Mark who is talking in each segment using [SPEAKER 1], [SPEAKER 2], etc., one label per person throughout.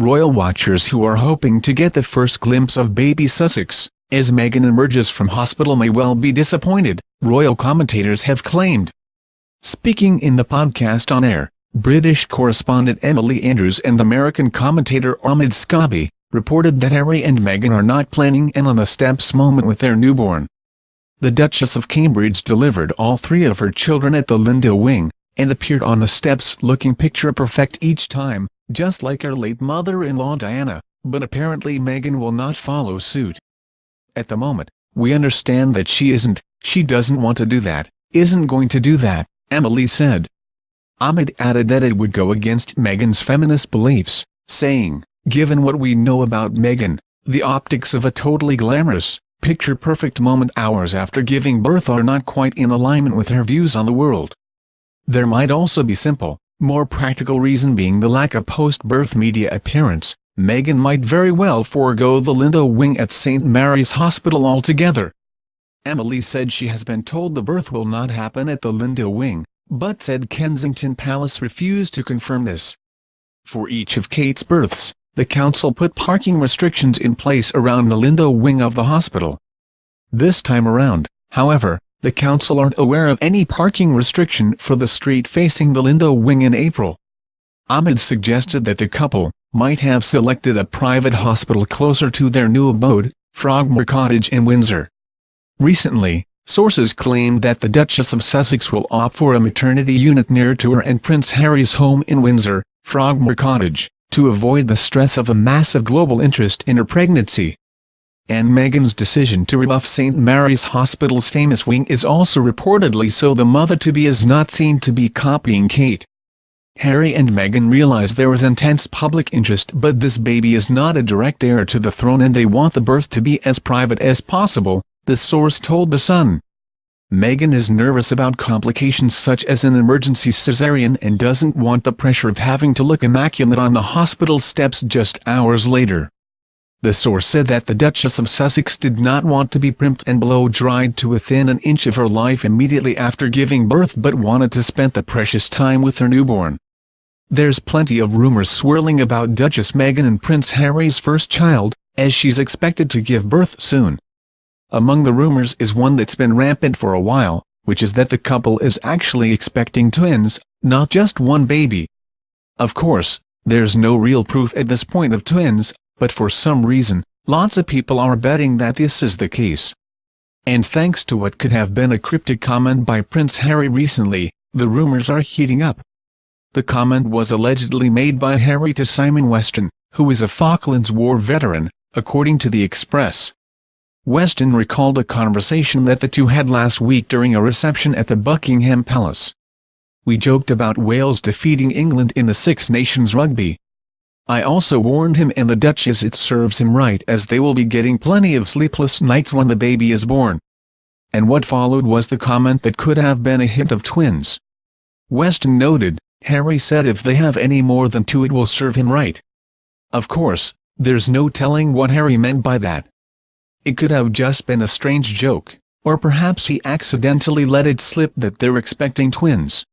[SPEAKER 1] royal watchers who are hoping to get the first glimpse of baby Sussex, as Meghan emerges from hospital may well be disappointed, royal commentators have claimed. Speaking in the podcast on air, British correspondent Emily Andrews and American commentator Omid Scobie, reported that Harry and Meghan are not planning an on-the-steps moment with their newborn. The Duchess of Cambridge delivered all three of her children at the Lindo Wing, and appeared on the steps looking picture-perfect each time, just like her late mother-in-law Diana, but apparently Meghan will not follow suit. At the moment, we understand that she isn't, she doesn't want to do that, isn't going to do that, Emily said. Omid added that it would go against Meghan's feminist beliefs, saying, given what we know about Meghan, the optics of a totally glamorous, picture-perfect moment hours after giving birth are not quite in alignment with her views on the world. There might also be simple, more practical reason being the lack of post-birth media appearance, Meghan might very well forego the Lindo wing at St Mary's Hospital altogether. Emily said she has been told the birth will not happen at the Lindo wing, but said Kensington Palace refused to confirm this. For each of Kate's births, the council put parking restrictions in place around the Lindo wing of the hospital. This time around, however, the council aren't aware of any parking restriction for the street facing the Lindo wing in April. Omid suggested that the couple might have selected a private hospital closer to their new abode, Frogmore Cottage in Windsor. Recently, sources claimed that the Duchess of Sussex will opt for a maternity unit near to her and Prince Harry's home in Windsor, Frogmore Cottage, to avoid the stress of a massive global interest in her pregnancy. And Meghan's decision to rebuff St. Mary's Hospital's famous wing is also reportedly so the mother-to-be is not seen to be copying Kate. Harry and Meghan realize there is intense public interest but this baby is not a direct heir to the throne and they want the birth to be as private as possible, the source told The Sun. Meghan is nervous about complications such as an emergency cesarean and doesn't want the pressure of having to look immaculate on the hospital steps just hours later. The source said that the Duchess of Sussex did not want to be primped and blow-dried to within an inch of her life immediately after giving birth but wanted to spend the precious time with her newborn. There's plenty of rumors swirling about Duchess Meghan and Prince Harry's first child, as she's expected to give birth soon. Among the rumors is one that's been rampant for a while, which is that the couple is actually expecting twins, not just one baby. Of course, there's no real proof at this point of twins, but for some reason, lots of people are betting that this is the case. And thanks to what could have been a cryptic comment by Prince Harry recently, the rumors are heating up. The comment was allegedly made by Harry to Simon Weston, who is a Falklands War veteran, according to the Express. Weston recalled a conversation that the two had last week during a reception at the Buckingham Palace. We joked about Wales defeating England in the Six Nations rugby. I also warned him and the Duchess it serves him right as they will be getting plenty of sleepless nights when the baby is born. And what followed was the comment that could have been a hint of twins. Weston noted, Harry said if they have any more than two it will serve him right. Of course, there's no telling what Harry meant by that. It could have just been a strange joke, or perhaps he accidentally let it slip that they're expecting twins.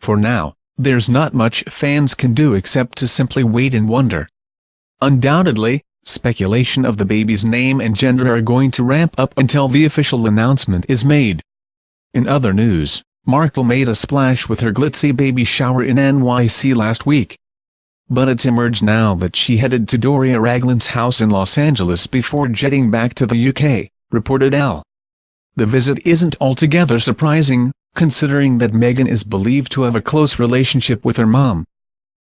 [SPEAKER 1] For now, there's not much fans can do except to simply wait and wonder. Undoubtedly, speculation of the baby's name and gender are going to ramp up until the official announcement is made. In other news, Markle made a splash with her glitzy baby shower in NYC last week but it's emerged now that she headed to Doria Ragland's house in Los Angeles before jetting back to the UK, reported Elle. The visit isn't altogether surprising, considering that Meghan is believed to have a close relationship with her mom.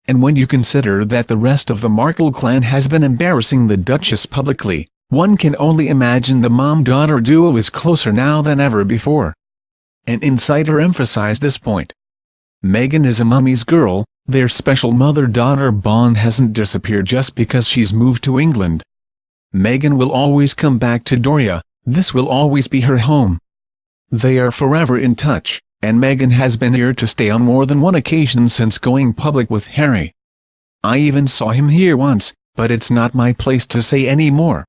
[SPEAKER 1] And when you consider that the rest of the Markle clan has been embarrassing the Duchess publicly, one can only imagine the mom-daughter duo is closer now than ever before. An insider emphasized this point. Meghan is a mummy's girl, their special mother-daughter bond hasn't disappeared just because she's moved to England. Meghan will always come back to Doria, this will always be her home. They are forever in touch, and Meghan has been here to stay on more than one occasion since going public with Harry. I even saw him here once, but it's not my place to say any more.